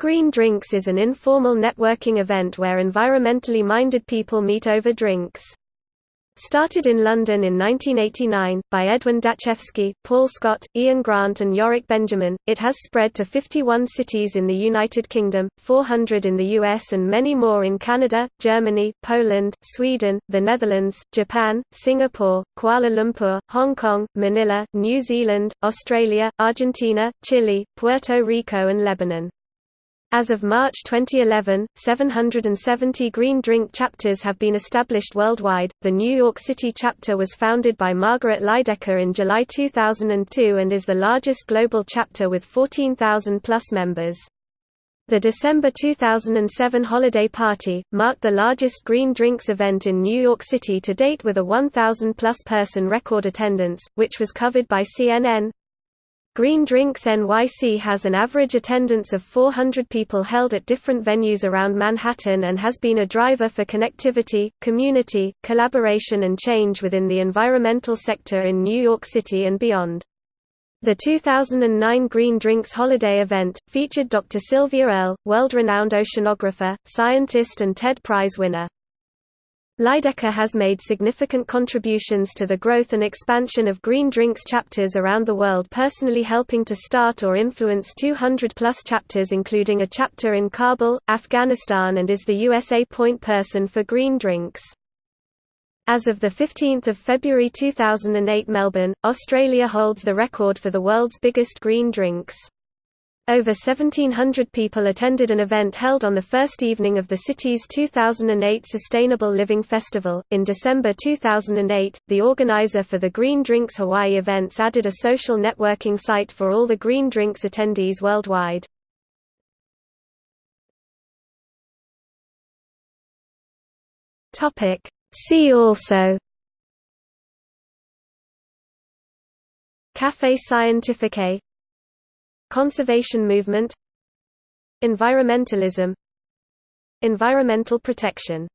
Green Drinks is an informal networking event where environmentally minded people meet over drinks. Started in London in 1989, by Edwin Datschefski, Paul Scott, Ian Grant and Yorick Benjamin, it has spread to 51 cities in the United Kingdom, 400 in the US and many more in Canada, Germany, Poland, Sweden, the Netherlands, Japan, Singapore, Kuala Lumpur, Hong Kong, Manila, New Zealand, Australia, Argentina, Chile, Puerto Rico and Lebanon. As of March 2011, 770 Green Drink chapters have been established worldwide. The New York City chapter was founded by Margaret Lydecker in July 2002 and is the largest global chapter with 14,000 plus members. The December 2007 holiday party marked the largest Green Drinks event in New York City to date with a 1,000 plus person record attendance, which was covered by CNN, Green Drinks NYC has an average attendance of 400 people held at different venues around Manhattan and has been a driver for connectivity, community, collaboration and change within the environmental sector in New York City and beyond. The 2009 Green Drinks Holiday event, featured Dr. Sylvia Earle, world-renowned oceanographer, scientist and TED Prize winner. Lydecker has made significant contributions to the growth and expansion of Green Drinks chapters around the world personally helping to start or influence 200-plus chapters including a chapter in Kabul, Afghanistan and is the USA point person for Green Drinks. As of 15 February 2008 Melbourne, Australia holds the record for the world's biggest green drinks. Over 1,700 people attended an event held on the first evening of the city's 2008 Sustainable Living Festival. In December 2008, the organizer for the Green Drinks Hawaii events added a social networking site for all the Green Drinks attendees worldwide. Topic: See also Café Scientifique Conservation movement Environmentalism Environmental protection